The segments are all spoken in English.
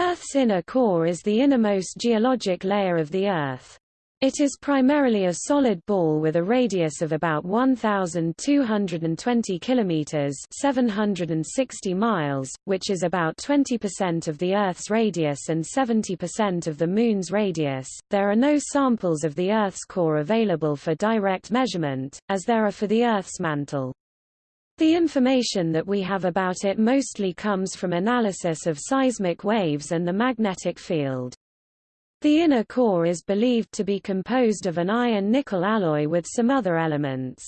Earth's inner core is the innermost geologic layer of the Earth. It is primarily a solid ball with a radius of about 1220 kilometers, 760 miles, which is about 20% of the Earth's radius and 70% of the moon's radius. There are no samples of the Earth's core available for direct measurement, as there are for the Earth's mantle. The information that we have about it mostly comes from analysis of seismic waves and the magnetic field. The inner core is believed to be composed of an iron-nickel alloy with some other elements.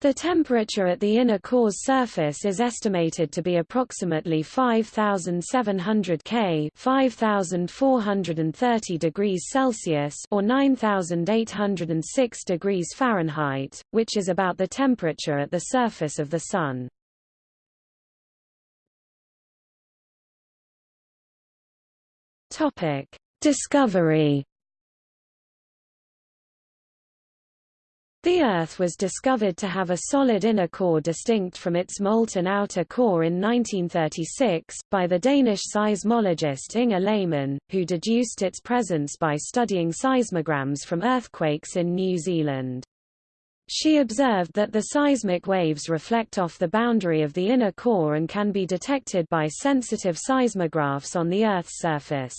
The temperature at the inner core's surface is estimated to be approximately 5700 K 5430 degrees Celsius or 9806 degrees Fahrenheit, which is about the temperature at the surface of the Sun. Discovery The Earth was discovered to have a solid inner core distinct from its molten outer core in 1936, by the Danish seismologist Inge Lehmann, who deduced its presence by studying seismograms from earthquakes in New Zealand. She observed that the seismic waves reflect off the boundary of the inner core and can be detected by sensitive seismographs on the Earth's surface.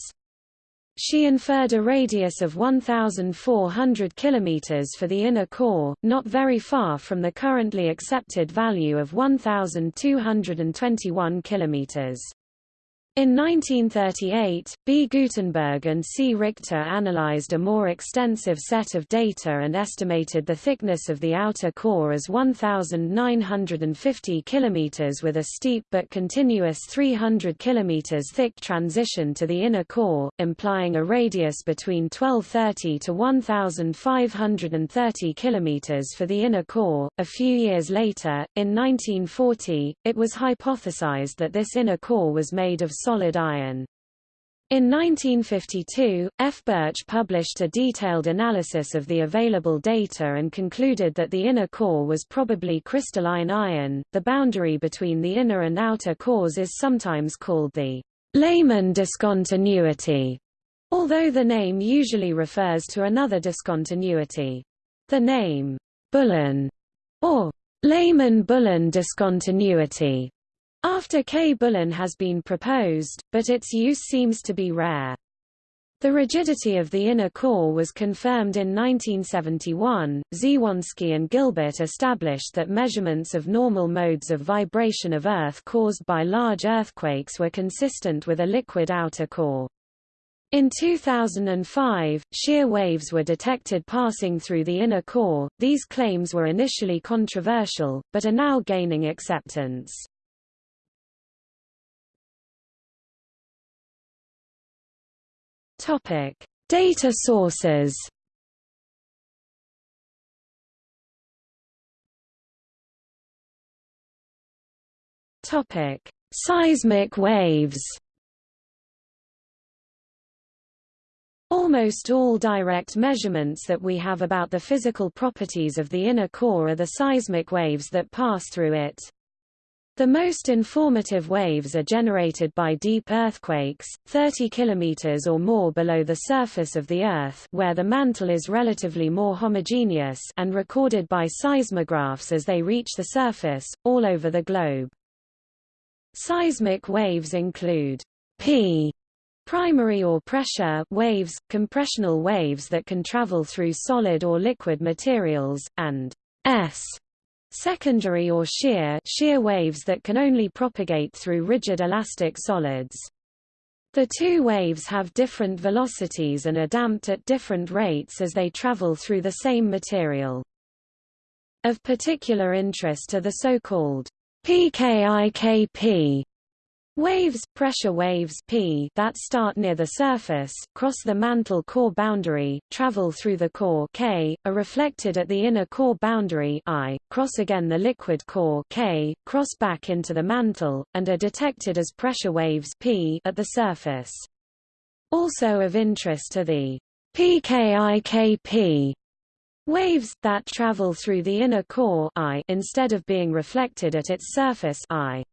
She inferred a radius of 1,400 km for the inner core, not very far from the currently accepted value of 1,221 km. In 1938, B. Gutenberg and C. Richter analyzed a more extensive set of data and estimated the thickness of the outer core as 1,950 km with a steep but continuous 300 km thick transition to the inner core, implying a radius between 1230 to 1,530 km for the inner core. A few years later, in 1940, it was hypothesized that this inner core was made of solid iron. In 1952, F. Birch published a detailed analysis of the available data and concluded that the inner core was probably crystalline iron. The boundary between the inner and outer cores is sometimes called the Lehmann discontinuity, although the name usually refers to another discontinuity. The name Bullen or Lehmann-Bullen discontinuity after K. Bullen has been proposed, but its use seems to be rare. The rigidity of the inner core was confirmed in 1971. Dziewonski and Gilbert established that measurements of normal modes of vibration of Earth caused by large earthquakes were consistent with a liquid outer core. In 2005, shear waves were detected passing through the inner core. These claims were initially controversial, but are now gaining acceptance. Topic: Data sources. Topic: Seismic waves. Almost all direct measurements that we have about the physical properties of the inner core are the seismic waves that pass through it. The most informative waves are generated by deep earthquakes, 30 km or more below the surface of the Earth where the mantle is relatively more homogeneous and recorded by seismographs as they reach the surface, all over the globe. Seismic waves include P primary or pressure waves, compressional waves that can travel through solid or liquid materials, and S Secondary or shear, shear waves that can only propagate through rigid elastic solids. The two waves have different velocities and are damped at different rates as they travel through the same material. Of particular interest are the so-called PKIKP Waves, pressure waves P that start near the surface, cross the mantle core boundary, travel through the core K, are reflected at the inner core boundary I, cross again the liquid core K, cross back into the mantle, and are detected as pressure waves P at the surface. Also of interest are the PKIKP waves that travel through the inner core I instead of being reflected at its surface I.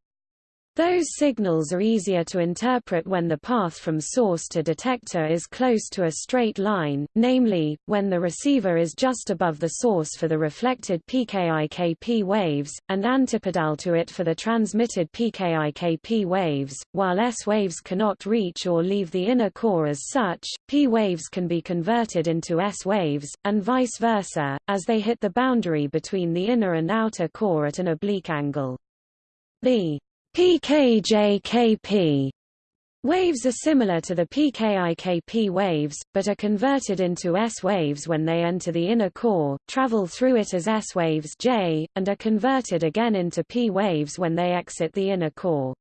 Those signals are easier to interpret when the path from source to detector is close to a straight line, namely, when the receiver is just above the source for the reflected PKI-KP waves, and antipodal to it for the transmitted PKI-KP waves. While S waves cannot reach or leave the inner core as such, P waves can be converted into S waves, and vice versa, as they hit the boundary between the inner and outer core at an oblique angle. The PKJKP waves are similar to the PKIKP waves, but are converted into S waves when they enter the inner core, travel through it as S waves J, and are converted again into P waves when they exit the inner core.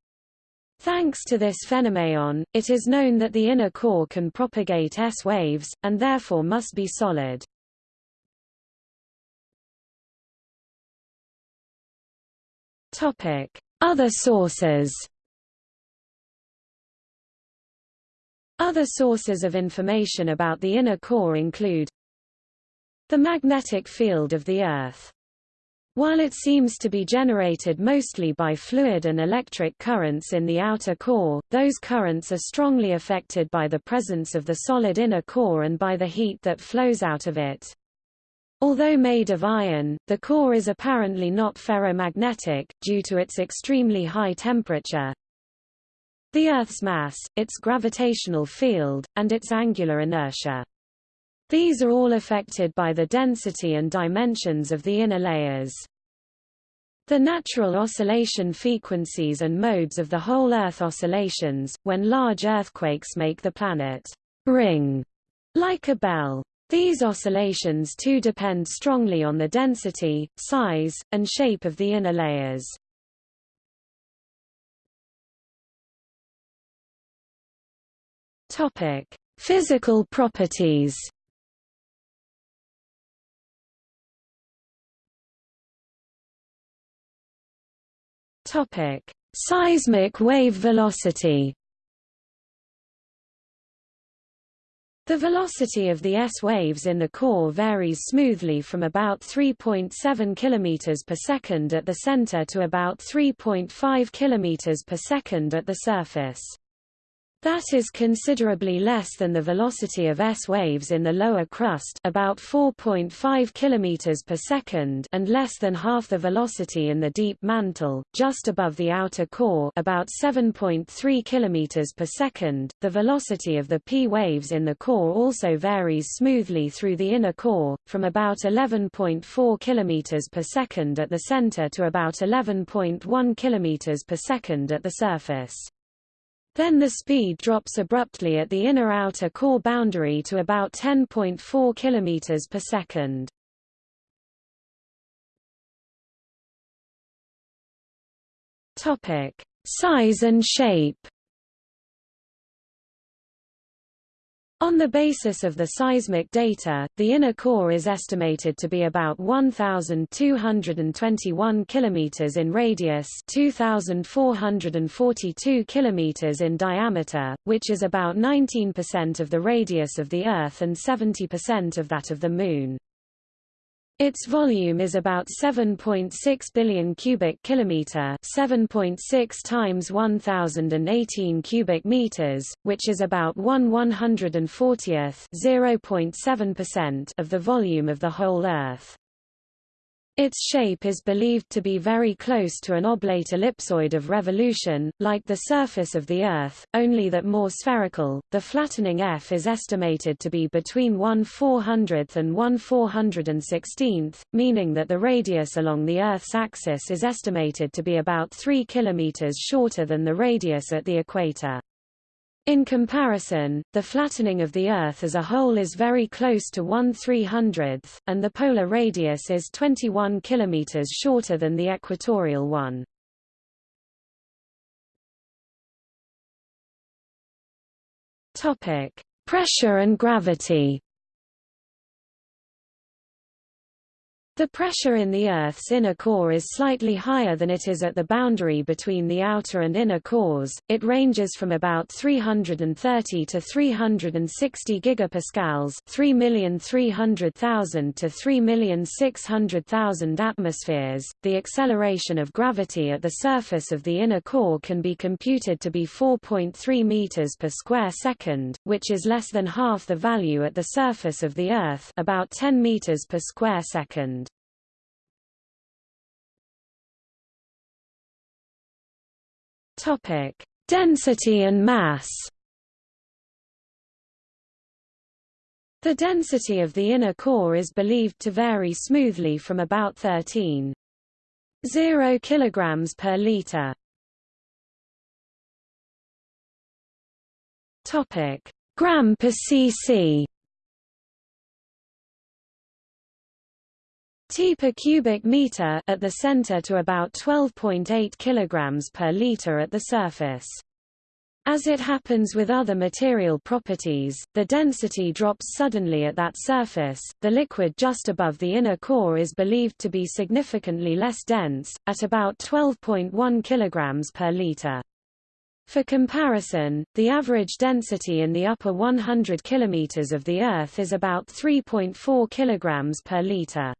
Thanks to this phenomenon, it is known that the inner core can propagate S waves, and therefore must be solid. Topic. Other sources Other sources of information about the inner core include the magnetic field of the Earth. While it seems to be generated mostly by fluid and electric currents in the outer core, those currents are strongly affected by the presence of the solid inner core and by the heat that flows out of it. Although made of iron, the core is apparently not ferromagnetic, due to its extremely high temperature. The Earth's mass, its gravitational field, and its angular inertia. These are all affected by the density and dimensions of the inner layers. The natural oscillation frequencies and modes of the whole Earth oscillations, when large earthquakes make the planet ring like a bell. These oscillations too depend strongly on the density, size, and shape of the inner layers. Topic: Physical properties. Topic: Seismic wave velocity. The velocity of the S waves in the core varies smoothly from about 3.7 km per second at the center to about 3.5 km per second at the surface. That is considerably less than the velocity of S waves in the lower crust about 4.5 km per second and less than half the velocity in the deep mantle, just above the outer core about 7.3 km per second. The velocity of the P waves in the core also varies smoothly through the inner core, from about 11.4 km per second at the center to about 11.1 km per second at the surface. Then the speed drops abruptly at the inner-outer core boundary to about 10.4 km per second. Topic: Size and shape. On the basis of the seismic data, the inner core is estimated to be about 1221 km in radius, 2442 km in diameter, which is about 19% of the radius of the Earth and 70% of that of the Moon. Its volume is about 7.6 billion cubic kilometer, 7.6 times 1018 cubic meters, which is about 1 140th, 0.7% of the volume of the whole Earth. Its shape is believed to be very close to an oblate ellipsoid of revolution, like the surface of the Earth, only that more spherical. The flattening F is estimated to be between 1 400th and 1 416th, meaning that the radius along the Earth's axis is estimated to be about 3 km shorter than the radius at the equator. In comparison, the flattening of the Earth as a whole is very close to 1 300th, and the polar radius is 21 km shorter than the equatorial one. Pressure and gravity. The pressure in the Earth's inner core is slightly higher than it is at the boundary between the outer and inner cores. It ranges from about 330 to 360 gigapascals, 3,300,000 to 3,600,000 atmospheres. The acceleration of gravity at the surface of the inner core can be computed to be 4.3 meters per square second, which is less than half the value at the surface of the Earth, about 10 meters per square second. Topic: Density and mass. The density of the inner core is believed to vary smoothly from about 13.0 kg per liter. Gram per cc. Per cubic meter at the center to about 12.8 kilograms per liter at the surface. As it happens with other material properties, the density drops suddenly at that surface. The liquid just above the inner core is believed to be significantly less dense, at about 12.1 kilograms per liter. For comparison, the average density in the upper 100 kilometers of the Earth is about 3.4 kilograms per liter.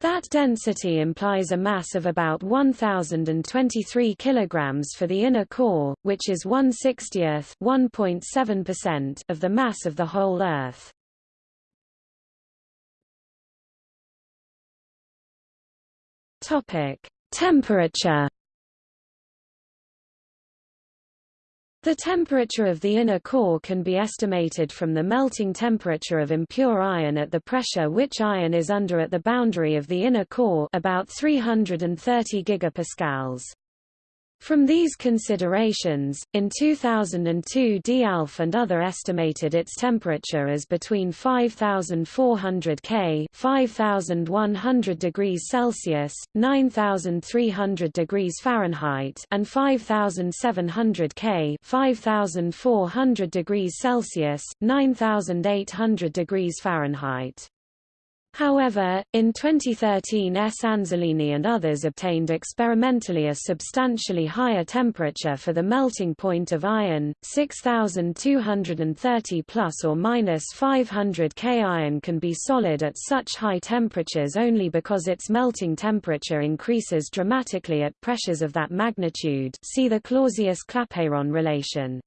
That density implies a mass of about 1,023 kg for the inner core, which is 1/60th of the mass of the whole Earth. Temperature The temperature of the inner core can be estimated from the melting temperature of impure iron at the pressure which iron is under at the boundary of the inner core about 330 gigapascals. From these considerations, in 2002 D. Alfè and other estimated its temperature as between 5400 K 5100 degrees Celsius, 9300 degrees Fahrenheit and 5700 K 5400 degrees Celsius, 9800 degrees Fahrenheit. However, in 2013 S. Anzellini and others obtained experimentally a substantially higher temperature for the melting point of iron, 6230 plus or minus 500 K. Iron can be solid at such high temperatures only because its melting temperature increases dramatically at pressures of that magnitude see the Clausius-Clapeyron relation.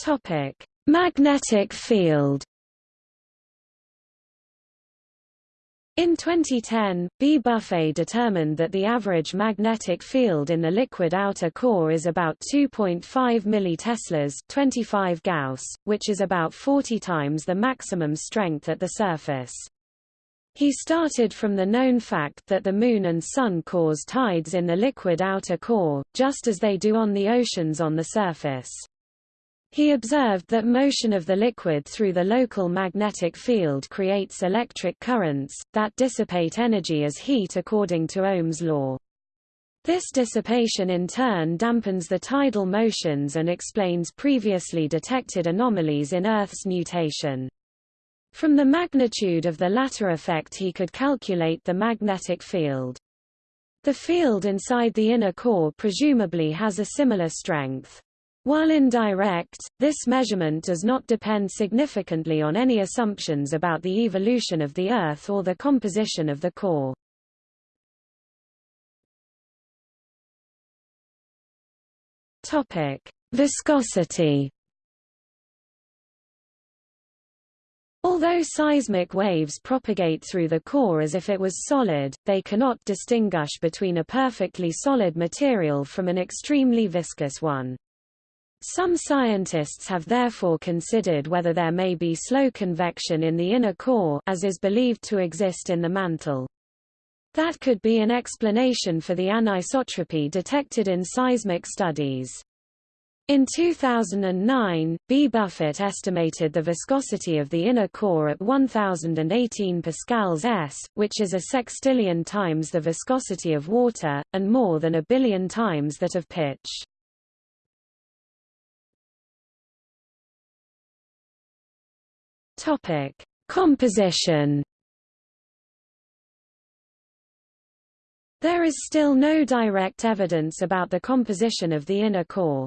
Topic: Magnetic field In 2010, B. Buffett determined that the average magnetic field in the liquid outer core is about 2.5 milliteslas 25 Gauss, which is about 40 times the maximum strength at the surface. He started from the known fact that the Moon and Sun cause tides in the liquid outer core, just as they do on the oceans on the surface. He observed that motion of the liquid through the local magnetic field creates electric currents, that dissipate energy as heat according to Ohm's law. This dissipation in turn dampens the tidal motions and explains previously detected anomalies in Earth's nutation. From the magnitude of the latter effect he could calculate the magnetic field. The field inside the inner core presumably has a similar strength. While indirect, this measurement does not depend significantly on any assumptions about the evolution of the Earth or the composition of the core. Topic: Viscosity. Although seismic waves propagate through the core as if it was solid, they cannot distinguish between a perfectly solid material from an extremely viscous one. Some scientists have therefore considered whether there may be slow convection in the inner core as is believed to exist in the mantle. That could be an explanation for the anisotropy detected in seismic studies. In 2009, B. Buffett estimated the viscosity of the inner core at 1018 pascals s, which is a sextillion times the viscosity of water, and more than a billion times that of pitch. Topic: Composition. There is still no direct evidence about the composition of the inner core.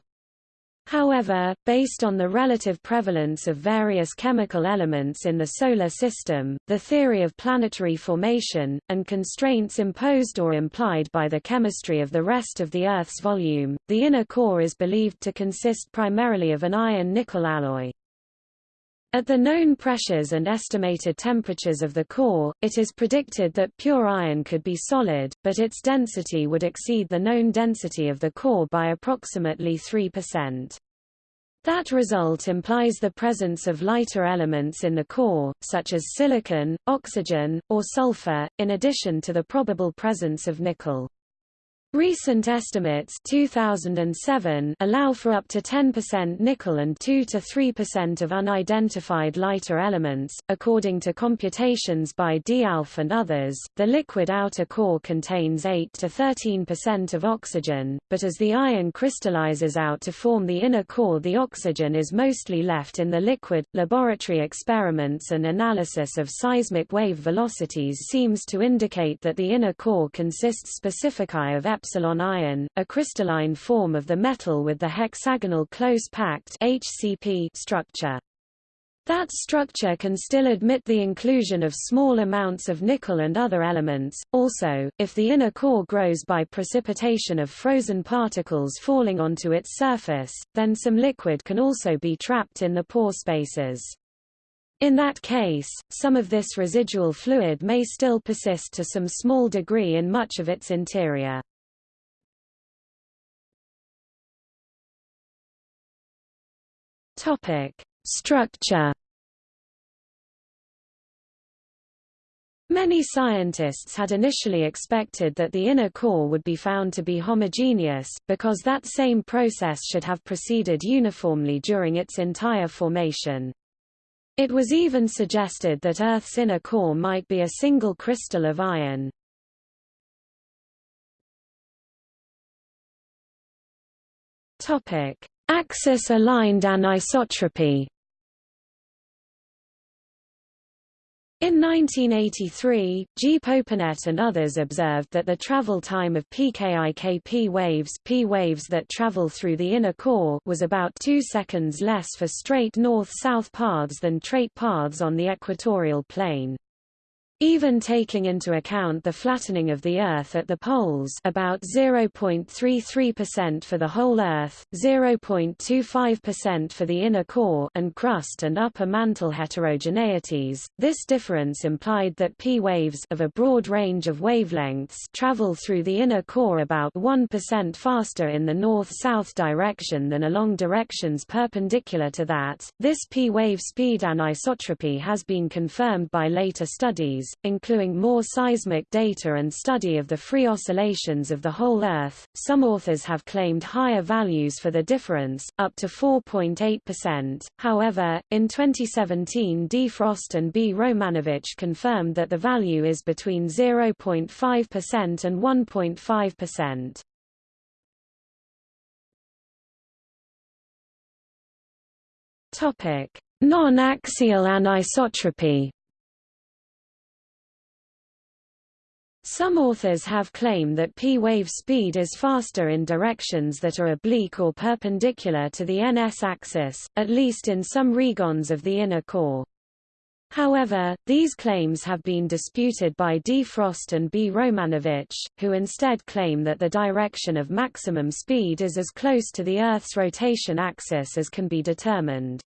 However, based on the relative prevalence of various chemical elements in the Solar System, the theory of planetary formation, and constraints imposed or implied by the chemistry of the rest of the Earth's volume, the inner core is believed to consist primarily of an iron-nickel alloy. At the known pressures and estimated temperatures of the core, it is predicted that pure iron could be solid, but its density would exceed the known density of the core by approximately 3%. That result implies the presence of lighter elements in the core, such as silicon, oxygen, or sulfur, in addition to the probable presence of nickel. Recent estimates 2007 allow for up to 10% nickel and 2 to 3% of unidentified lighter elements. According to computations by D. Alfè and others, the liquid outer core contains 8 to 13% of oxygen, but as the iron crystallizes out to form the inner core, the oxygen is mostly left in the liquid. Laboratory experiments and analysis of seismic wave velocities seems to indicate that the inner core consists specifically of epsilon iron, a crystalline form of the metal with the hexagonal close-packed HCP structure. That structure can still admit the inclusion of small amounts of nickel and other elements. Also, if the inner core grows by precipitation of frozen particles falling onto its surface, then some liquid can also be trapped in the pore spaces. In that case, some of this residual fluid may still persist to some small degree in much of its interior. Topic: Structure. Many scientists had initially expected that the inner core would be found to be homogeneous, because that same process should have proceeded uniformly during its entire formation. It was even suggested that Earth's inner core might be a single crystal of iron. Topic: Axis-aligned anisotropy In 1983, G. Poupinet and others observed that the travel time of PKIKP waves P waves that travel through the inner core was about 2 seconds less for straight north-south paths than straight paths on the equatorial plane. Even taking into account the flattening of the Earth at the poles about 0.33% for the whole Earth, 0.25% for the inner core and crust and upper mantle heterogeneities, this difference implied that P waves of a broad range of wavelengths travel through the inner core about 1% faster in the north-south direction than along directions perpendicular to that. This P wave speed anisotropy has been confirmed by later studies, including more seismic data and study of the free oscillations of the whole Earth. Some authors have claimed higher values for the difference, up to 4.8%. However, in 2017 D. Frost and B. Romanowicz confirmed that the value is between 0.5% and 1.5%. Topic: Non-axial anisotropy. Some authors have claimed that p-wave speed is faster in directions that are oblique or perpendicular to the ns axis, at least in some regons of the inner core. However, these claims have been disputed by D. Frost and B. Romanowicz, who instead claim that the direction of maximum speed is as close to the Earth's rotation axis as can be determined.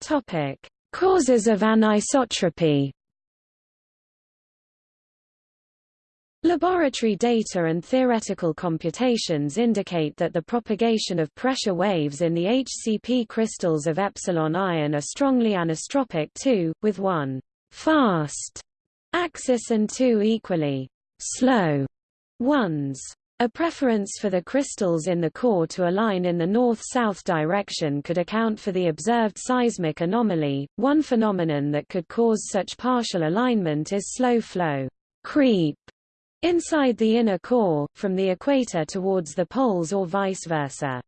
Topic: Causes of anisotropy Laboratory data and theoretical computations indicate that the propagation of pressure waves in the HCP crystals of epsilon iron are strongly anisotropic too, with one fast axis and two equally slow ones. A preference for the crystals in the core to align in the north-south direction could account for the observed seismic anomaly. One phenomenon that could cause such partial alignment is slow flow creep inside the inner core, from the equator towards the poles or vice versa.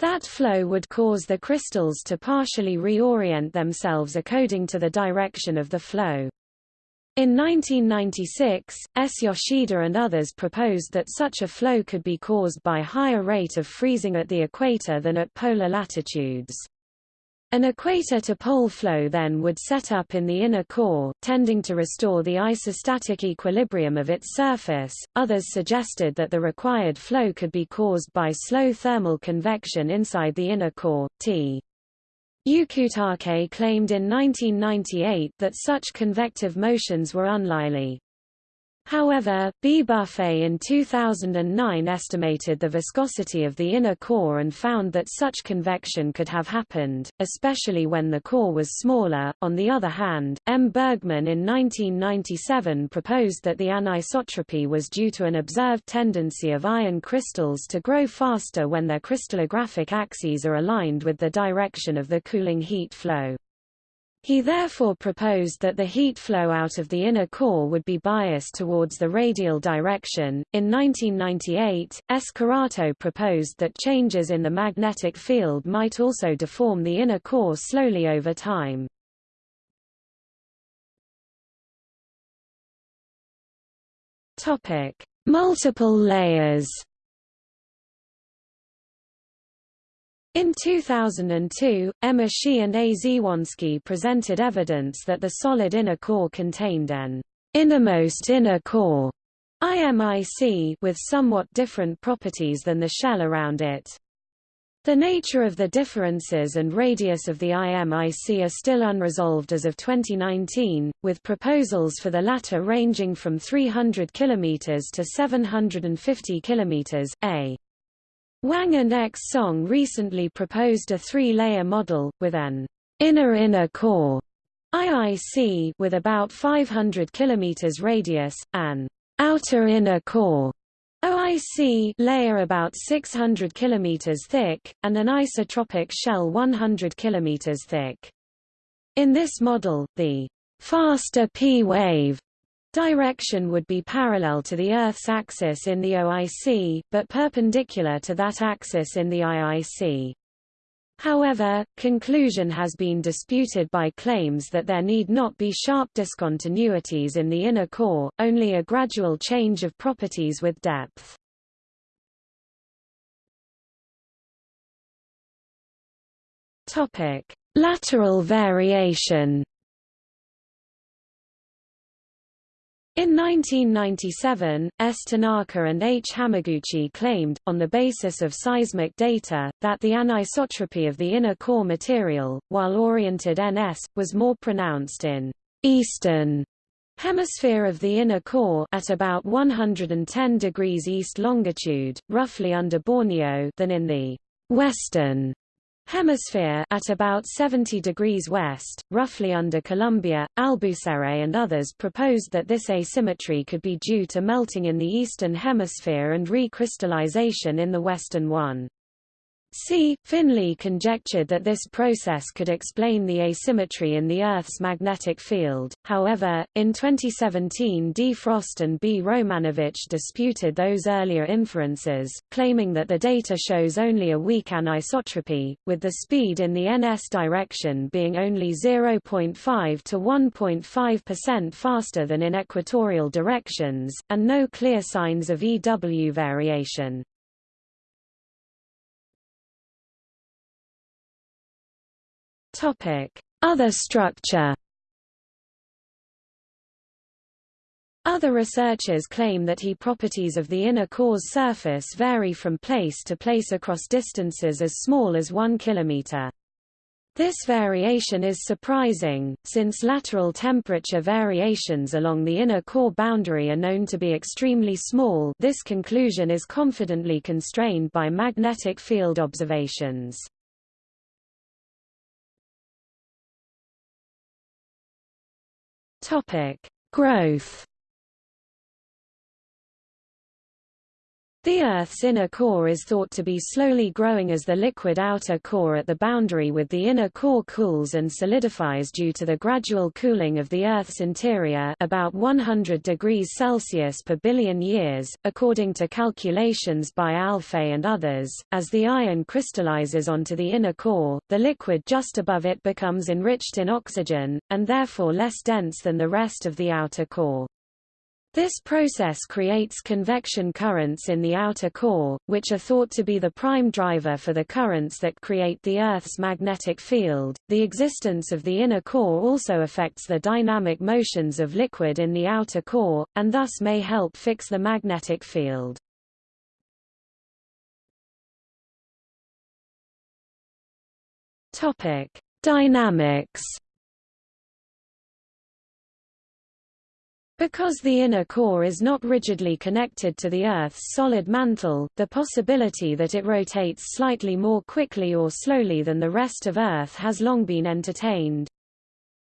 That flow would cause the crystals to partially reorient themselves according to the direction of the flow. In 1996, S. Yoshida and others proposed that such a flow could be caused by higher rate of freezing at the equator than at polar latitudes. An equator-to-pole flow then would set up in the inner core, tending to restore the isostatic equilibrium of its surface. Others suggested that the required flow could be caused by slow thermal convection inside the inner core. T. Yukutake claimed in 1998 that such convective motions were unlikely. However, B. Buffett in 2009 estimated the viscosity of the inner core and found that such convection could have happened, especially when the core was smaller. On the other hand, M. Bergman in 1997 proposed that the anisotropy was due to an observed tendency of iron crystals to grow faster when their crystallographic axes are aligned with the direction of the cooling heat flow. He therefore proposed that the heat flow out of the inner core would be biased towards the radial direction. In 1998, S. Karato proposed that changes in the magnetic field might also deform the inner core slowly over time. Topic: Multiple layers. In 2002, M. Ishii and A. Dziewonski presented evidence that the solid inner core contained an innermost inner core IMIC with somewhat different properties than the shell around it. The nature of the differences and radius of the IMIC are still unresolved as of 2019, with proposals for the latter ranging from 300 km to 750 km. A Wang and X Song recently proposed a three-layer model, with an inner-inner core IIC with about 500 km radius, an outer inner core OIC layer about 600 km thick, and an isotropic shell 100 km thick. In this model, the faster p-wave Direction would be parallel to the Earth's axis in the OIC, but perpendicular to that axis in the IIC. However, conclusion has been disputed by claims that there need not be sharp discontinuities in the inner core, only a gradual change of properties with depth. Topic: Lateral variation. In 1997, S. Tanaka and H. Hamaguchi claimed, on the basis of seismic data, that the anisotropy of the inner core material, while oriented NS, was more pronounced in eastern hemisphere of the inner core at about 110 degrees east longitude, roughly under Borneo than in the western Hemisphere at about 70 degrees west, roughly under Colombia, Alboussière and others proposed that this asymmetry could be due to melting in the eastern hemisphere and recrystallization in the western one. C. Finlay conjectured that this process could explain the asymmetry in the Earth's magnetic field, however, in 2017 D. Frost and B. Romanowicz disputed those earlier inferences, claiming that the data shows only a weak anisotropy, with the speed in the NS direction being only 0.5 to 1.5% faster than in equatorial directions, and no clear signs of EW variation. Topic: Other structure. Other researchers claim that He properties of the inner core's surface vary from place to place across distances as small as 1 km. This variation is surprising, since lateral temperature variations along the inner core boundary are known to be extremely small this conclusion is confidently constrained by magnetic field observations. Topic: Growth. The Earth's inner core is thought to be slowly growing as the liquid outer core at the boundary with the inner core cools and solidifies due to the gradual cooling of the Earth's interior about 100 degrees Celsius per billion years, according to calculations by Alfè and others. As the iron crystallizes onto the inner core, the liquid just above it becomes enriched in oxygen, and therefore less dense than the rest of the outer core. This process creates convection currents in the outer core, which are thought to be the prime driver for the currents that create the Earth's magnetic field. The existence of the inner core also affects the dynamic motions of liquid in the outer core, and thus may help fix the magnetic field. Topic: Dynamics Because the inner core is not rigidly connected to the Earth's solid mantle, the possibility that it rotates slightly more quickly or slowly than the rest of Earth has long been entertained.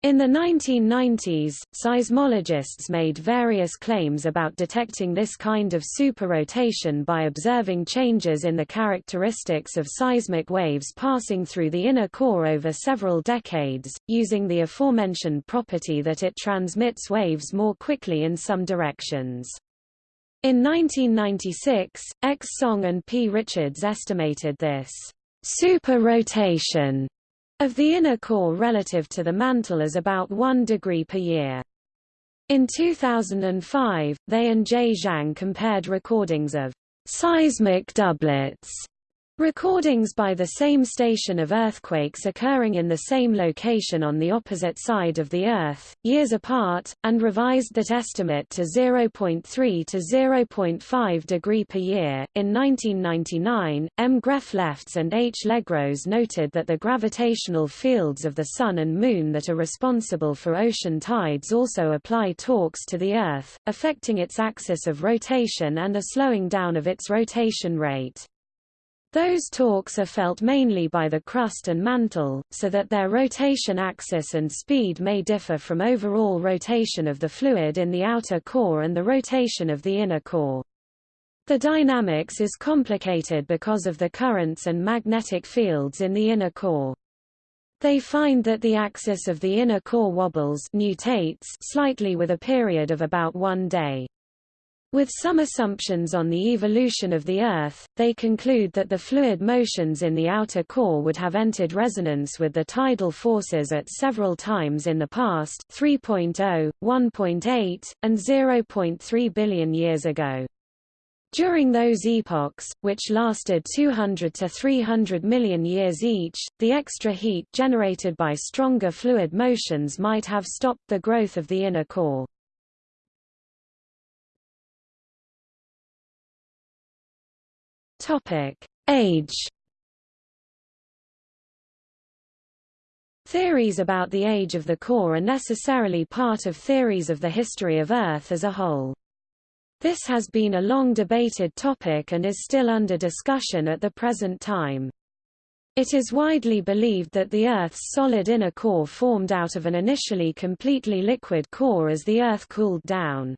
In the 1990s, seismologists made various claims about detecting this kind of superrotation by observing changes in the characteristics of seismic waves passing through the inner core over several decades, using the aforementioned property that it transmits waves more quickly in some directions. In 1996, X. Song and P. Richards estimated this superrotation of the inner core relative to the mantle is about 1 degree per year. In 2005, they and J. Zhang compared recordings of seismic doublets Recordings by the same station of earthquakes occurring in the same location on the opposite side of the Earth, years apart, and revised that estimate to 0.3 to 0.5 degree per year. In 1999, M. Greff-Lefftz and H. Legros noted that the gravitational fields of the Sun and Moon that are responsible for ocean tides also apply torques to the Earth, affecting its axis of rotation and a slowing down of its rotation rate. Those torques are felt mainly by the crust and mantle, so that their rotation axis and speed may differ from overall rotation of the fluid in the outer core and the rotation of the inner core. The dynamics is complicated because of the currents and magnetic fields in the inner core. They find that the axis of the inner core wobbles nutates slightly with a period of about one day. With some assumptions on the evolution of the Earth, they conclude that the fluid motions in the outer core would have entered resonance with the tidal forces at several times in the past 3.0, 1.8, and 0.3 billion years ago. During those epochs, which lasted 200 to 300 million years each, the extra heat generated by stronger fluid motions might have stopped the growth of the inner core. Topic: Age. Theories about the age of the core are necessarily part of theories of the history of Earth as a whole. This has been a long debated topic and is still under discussion at the present time. It is widely believed that the Earth's solid inner core formed out of an initially completely liquid core as the Earth cooled down.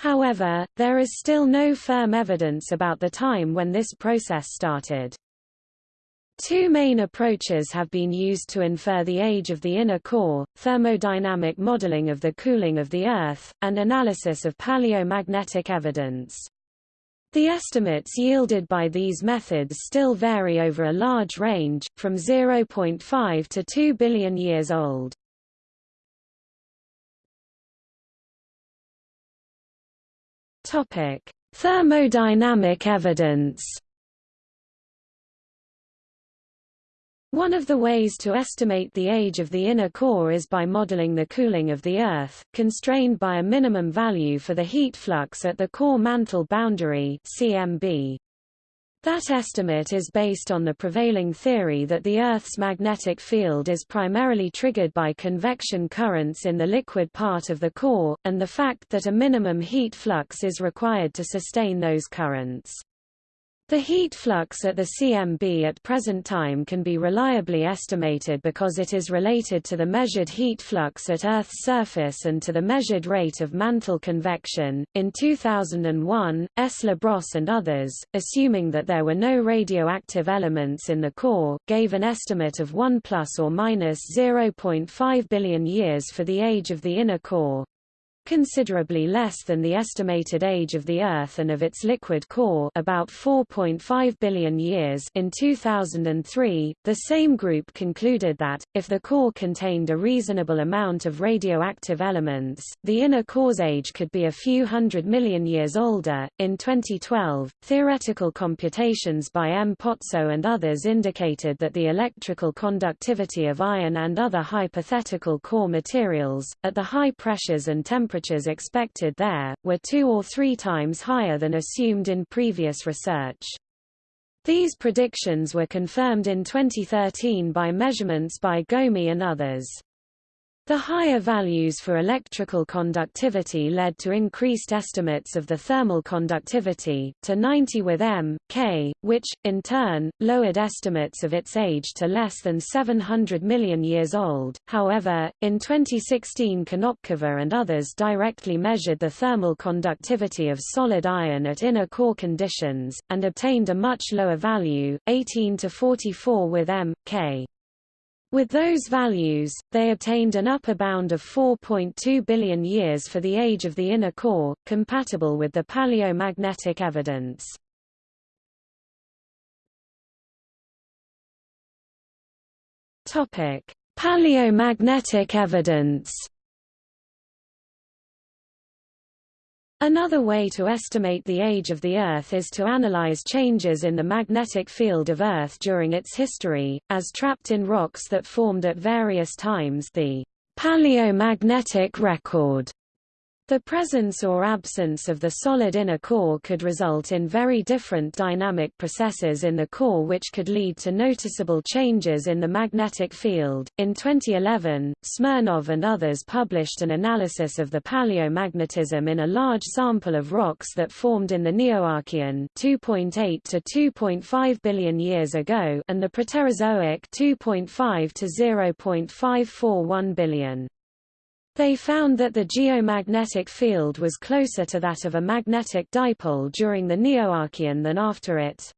However, there is still no firm evidence about the time when this process started. Two main approaches have been used to infer the age of the inner core, thermodynamic modeling of the cooling of the Earth, and analysis of paleomagnetic evidence. The estimates yielded by these methods still vary over a large range, from 0.5 to 2 billion years old. Topic: Thermodynamic evidence. One of the ways to estimate the age of the inner core is by modeling the cooling of the Earth, constrained by a minimum value for the heat flux at the core mantle boundary CMB. That estimate is based on the prevailing theory that the Earth's magnetic field is primarily triggered by convection currents in the liquid part of the core, and the fact that a minimum heat flux is required to sustain those currents. The heat flux at the CMB at present time can be reliably estimated because it is related to the measured heat flux at Earth's surface and to the measured rate of mantle convection. In 2001, S. Labrosse and others, assuming that there were no radioactive elements in the core, gave an estimate of 1 plus or minus 0.5 billion years for the age of the inner core considerably less than the estimated age of the Earth and of its liquid core about 4.5 billion years in 2003, the same group concluded that, if the core contained a reasonable amount of radioactive elements, the inner core's age could be a few hundred million years older. In 2012, theoretical computations by M. Pozzo and others indicated that the electrical conductivity of iron and other hypothetical core materials, at the high pressures and temperatures temperatures expected there, were two or three times higher than assumed in previous research. These predictions were confirmed in 2013 by measurements by Gomi and others. The higher values for electrical conductivity led to increased estimates of the thermal conductivity, to 90 with M, K, which, in turn, lowered estimates of its age to less than 700 million years old. However, in 2016 Konopkova and others directly measured the thermal conductivity of solid iron at inner core conditions, and obtained a much lower value, 18 to 44 with M, K. With those values, they obtained an upper bound of 4.2 billion years for the age of the inner core, compatible with the paleomagnetic evidence. Paleomagnetic evidence Another way to estimate the age of the Earth is to analyze changes in the magnetic field of Earth during its history, as trapped in rocks that formed at various times the paleomagnetic record. The presence or absence of the solid inner core could result in very different dynamic processes in the core which could lead to noticeable changes in the magnetic field. In 2011, Smirnov and others published an analysis of the paleomagnetism in a large sample of rocks that formed in the Neoarchean 2.8 to 2.5 billion years ago and the Proterozoic 2.5 to 0.541 billion. They found that the geomagnetic field was closer to that of a magnetic dipole during the Neoarchean than after it.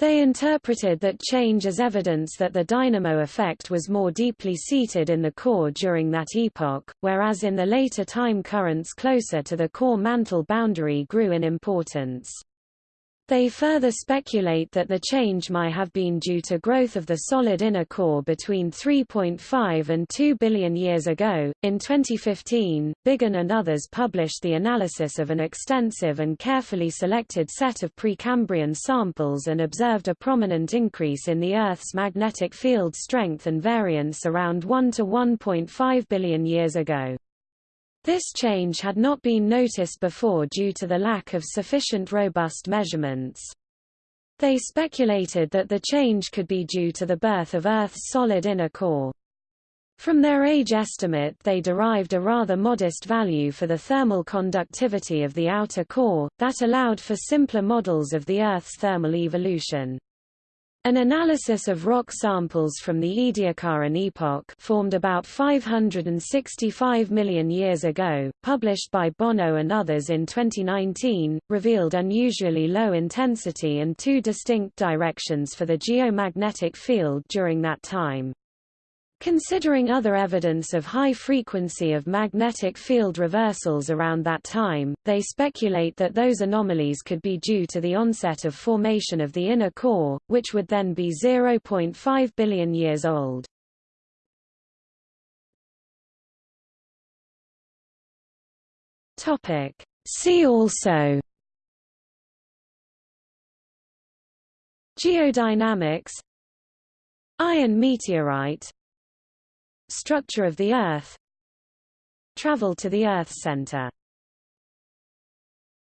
They interpreted that change as evidence that the dynamo effect was more deeply seated in the core during that epoch, whereas in the later time currents closer to the core mantle boundary grew in importance. They further speculate that the change might have been due to growth of the solid inner core between 3.5 and 2 billion years ago. In 2015, Biggin and others published the analysis of an extensive and carefully selected set of Precambrian samples and observed a prominent increase in the Earth's magnetic field strength and variance around 1 to 1.5 billion years ago. This change had not been noticed before due to the lack of sufficient robust measurements. They speculated that the change could be due to the birth of Earth's solid inner core. From their age estimate they derived a rather modest value for the thermal conductivity of the outer core, that allowed for simpler models of the Earth's thermal evolution. An analysis of rock samples from the Ediacaran epoch formed about 565 million years ago, published by Bono and others in 2019, revealed unusually low intensity and two distinct directions for the geomagnetic field during that time. Considering other evidence of high frequency of magnetic field reversals around that time, they speculate that those anomalies could be due to the onset of formation of the inner core, which would then be 0.5 billion years old. See also Geodynamics Iron meteorite Structure of the Earth. Travel to the Earth center